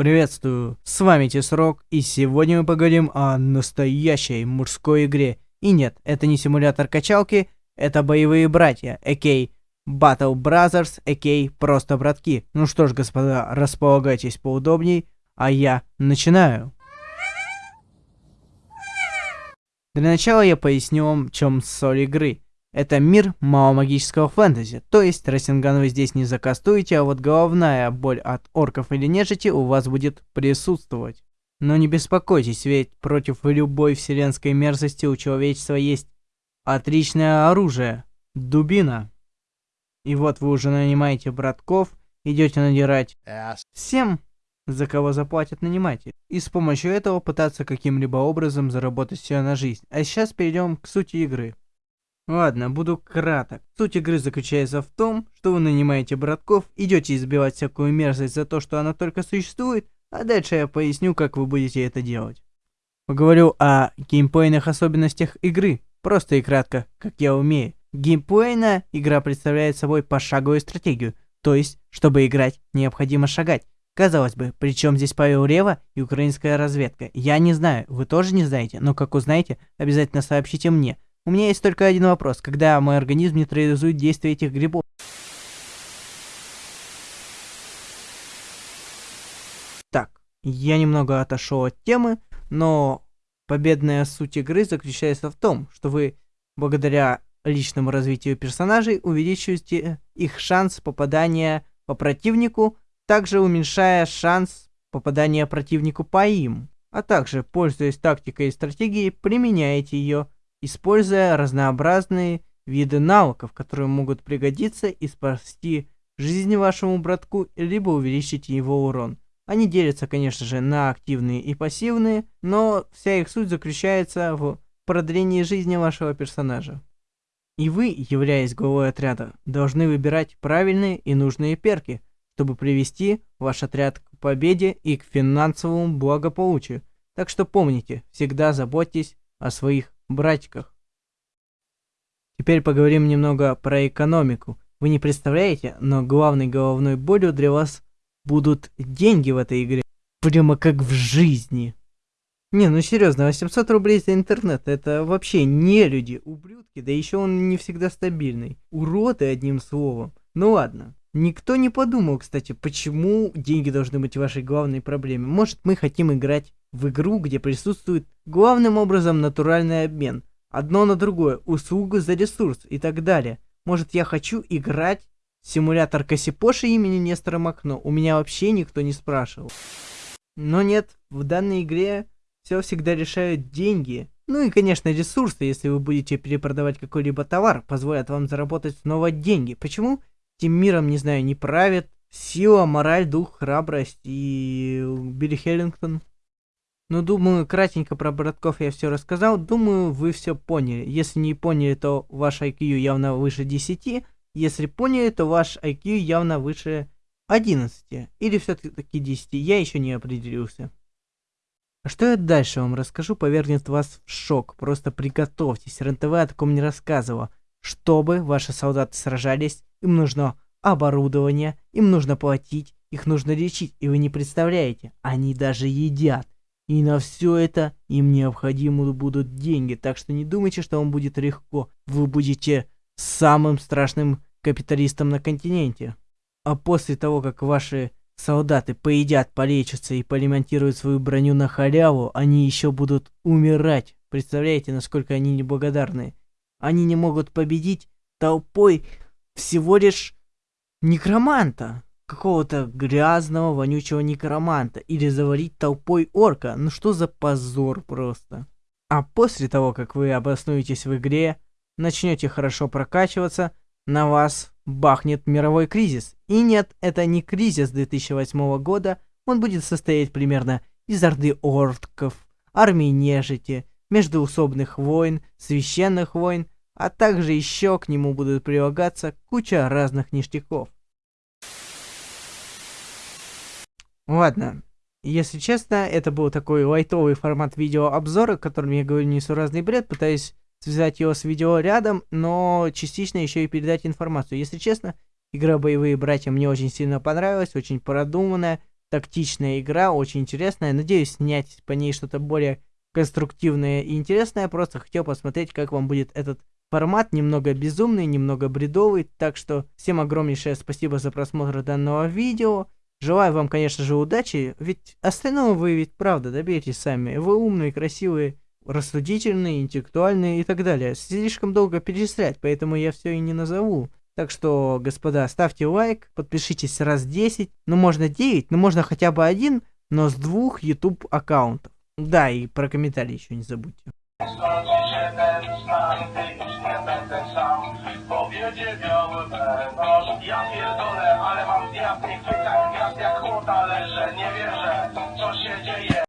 Приветствую, с вами Тесрок, и сегодня мы поговорим о настоящей мужской игре. И нет, это не симулятор качалки, это боевые братья, а.к.а. Battle Brothers, а.к.а. просто братки. Ну что ж, господа, располагайтесь поудобней, а я начинаю. Для начала я поясню вам, в чем соль игры. Это мир маломагического фэнтези, то есть Рассинган вы здесь не закастуете, а вот головная боль от орков или нежити у вас будет присутствовать. Но не беспокойтесь, ведь против любой вселенской мерзости у человечества есть отличное оружие – дубина. И вот вы уже нанимаете братков, идете надирать всем, за кого заплатят наниматель, и с помощью этого пытаться каким-либо образом заработать себе на жизнь. А сейчас перейдем к сути игры. Ладно, буду краток. Суть игры заключается в том, что вы нанимаете братков, идете избивать всякую мерзость за то, что она только существует, а дальше я поясню, как вы будете это делать. Поговорю о геймплейных особенностях игры, просто и кратко, как я умею. Геймплейная игра представляет собой пошаговую стратегию, то есть, чтобы играть, необходимо шагать. Казалось бы, при чем здесь Павел Рева и украинская разведка? Я не знаю, вы тоже не знаете, но как узнаете, обязательно сообщите мне – у меня есть только один вопрос. Когда мой организм нейтрализует действие этих грибов? Так, я немного отошел от темы, но победная суть игры заключается в том, что вы благодаря личному развитию персонажей увеличиваете их шанс попадания по противнику, также уменьшая шанс попадания противнику по им. А также, пользуясь тактикой и стратегией, применяете ее используя разнообразные виды навыков, которые могут пригодиться и спасти жизнь вашему братку, либо увеличить его урон. Они делятся, конечно же, на активные и пассивные, но вся их суть заключается в продлении жизни вашего персонажа. И вы, являясь главой отряда, должны выбирать правильные и нужные перки, чтобы привести ваш отряд к победе и к финансовому благополучию. Так что помните, всегда заботьтесь о своих братиках. Теперь поговорим немного про экономику. Вы не представляете, но главной головной болью для вас будут деньги в этой игре. Прямо как в жизни. Не, ну серьезно, 800 рублей за интернет, это вообще не люди, ублюдки, да еще он не всегда стабильный. Уроды, одним словом. Ну ладно. Никто не подумал, кстати, почему деньги должны быть вашей главной проблемой. Может, мы хотим играть в игру, где присутствует главным образом натуральный обмен. Одно на другое, услугу за ресурс и так далее. Может, я хочу играть симулятор Косипоши имени Нестора Макно? У меня вообще никто не спрашивал. Но нет, в данной игре все всегда решают деньги. Ну и, конечно, ресурсы, если вы будете перепродавать какой-либо товар, позволят вам заработать снова деньги. Почему? Тем миром, не знаю, не правит сила, мораль, дух, храбрость и Билли Хеллингтон. Ну, думаю, кратенько про братков я все рассказал. Думаю, вы все поняли. Если не поняли, то ваш IQ явно выше 10. Если поняли, то ваш IQ явно выше 11. Или все-таки 10. Я еще не определился. А что я дальше вам расскажу, повергнет вас в шок. Просто приготовьтесь. РНТВ о таком не рассказывала. Чтобы ваши солдаты сражались, им нужно оборудование, им нужно платить, их нужно лечить, и вы не представляете, они даже едят. И на все это им необходимы будут деньги, так что не думайте, что вам будет легко. Вы будете самым страшным капиталистом на континенте. А после того, как ваши солдаты поедят, полечатся и полимонтируют свою броню на халяву, они еще будут умирать. Представляете, насколько они неблагодарны? Они не могут победить толпой всего лишь некроманта. Какого-то грязного, вонючего некроманта. Или завалить толпой орка. Ну что за позор просто. А после того, как вы обоснуетесь в игре, начнете хорошо прокачиваться, на вас бахнет мировой кризис. И нет, это не кризис 2008 года, он будет состоять примерно из орды орков, армии нежити, междуусобных войн, священных войн, а также еще к нему будут прилагаться куча разных ништяков. Ладно, если честно, это был такой лайтовый формат видеообзора, которым я говорю несуразный бред, пытаюсь связать его с видео рядом, но частично еще и передать информацию. Если честно, игра «Боевые братья» мне очень сильно понравилась, очень продуманная, тактичная игра, очень интересная. Надеюсь снять по ней что-то более конструктивное и интересное. Просто хотел посмотреть, как вам будет этот формат. Немного безумный, немного бредовый. Так что всем огромнейшее спасибо за просмотр данного видео. Желаю вам, конечно же, удачи, ведь остального вы ведь правда доберетесь сами. Вы умные, красивые, рассудительные, интеллектуальные и так далее. Слишком долго перечислять, поэтому я все и не назову. Так что, господа, ставьте лайк, подпишитесь раз 10, ну можно 9, ну можно хотя бы один, но с двух YouTube аккаунтов. Да, и про комментарии еще не забудьте. Powiedzie biały węgorz Ja nie wierzę